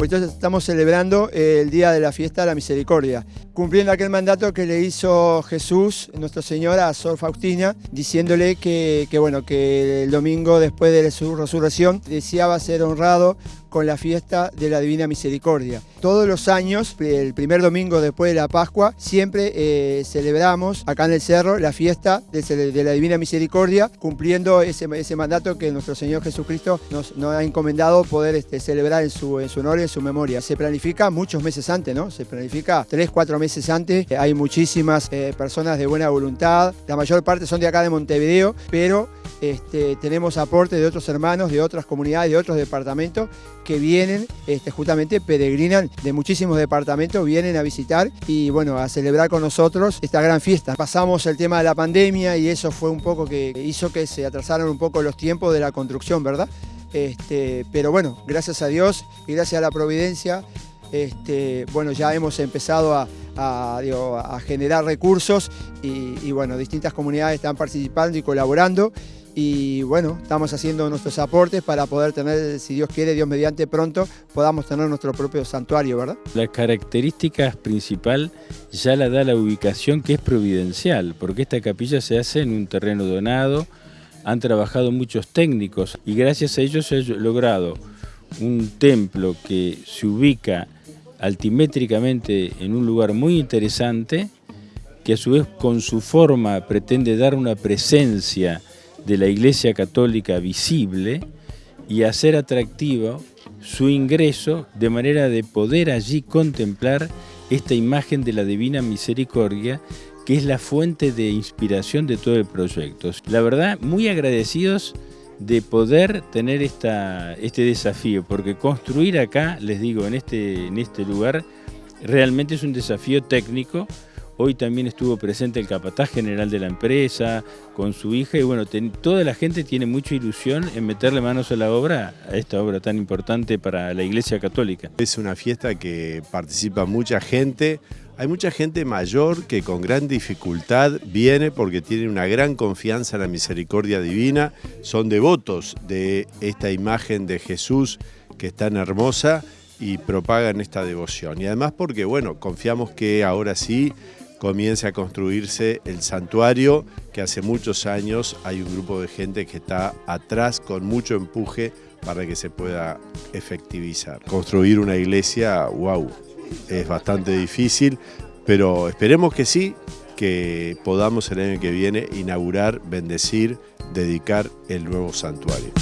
Pues entonces estamos celebrando el día de la fiesta de la misericordia, cumpliendo aquel mandato que le hizo Jesús, nuestro Señor, a Sor Faustina, diciéndole que, que, bueno, que el domingo después de su resurrección deseaba ser honrado con la fiesta de la Divina Misericordia. Todos los años, el primer domingo después de la Pascua, siempre eh, celebramos acá en el Cerro la fiesta de, la Divina Misericordia, cumpliendo ese, ese, mandato que nuestro Señor Jesucristo nos, nos ha encomendado poder este, celebrar en su, en su honor y en su memoria. Se planifica muchos meses antes, ¿no? Se planifica tres, cuatro meses antes. Hay muchísimas eh, personas de buena voluntad, la mayor parte son de acá de Montevideo, pero este, tenemos aporte de otros hermanos, de otras comunidades, de otros departamentos que vienen, este, justamente peregrinan de muchísimos departamentos, vienen a visitar y bueno, a celebrar con nosotros esta gran fiesta. Pasamos el tema de la pandemia y eso fue un poco que hizo que se atrasaran un poco los tiempos de la construcción, ¿verdad? Este, pero bueno, gracias a Dios y gracias a la providencia, este, bueno, ya hemos empezado a, generar recursos y, bueno, distintas comunidades están participando y colaborando y bueno, estamos haciendo nuestros aportes para poder tener, si Dios quiere, Dios mediante pronto, podamos tener nuestro propio santuario, ¿verdad? La característica principal ya la da la ubicación que es providencial, porque esta capilla se hace en un terreno donado, han trabajado muchos técnicos y gracias a ellos se ha logrado un templo que se ubica altimétricamente en un lugar muy interesante, que a su vez con su forma pretende dar una presencia de la Iglesia Católica visible y hacer atractivo su ingreso de manera de poder allí contemplar esta imagen de la Divina Misericordia que es la fuente de inspiración de todo el proyecto. La verdad, muy agradecidos de poder tener esta, este desafío, porque construir acá, les digo, en este, en este lugar, realmente es un desafío técnico, Hoy también estuvo presente el capataz general de la empresa con su hija y bueno, toda la gente tiene mucha ilusión en meterle manos a la obra, a esta obra tan importante para la Iglesia Católica. Es una fiesta que participa mucha gente, hay mucha gente mayor que con gran dificultad viene porque tiene una gran confianza en la misericordia divina, son devotos de esta imagen de Jesús que es tan hermosa y propagan esta devoción. Y además porque, bueno, confiamos que ahora sí comience a construirse el santuario, que hace muchos años hay un grupo de gente que está atrás con mucho empuje para que se pueda efectivizar. Construir una iglesia, wow, es bastante difícil, pero esperemos que sí, que podamos el año que viene inaugurar, bendecir, dedicar el nuevo santuario.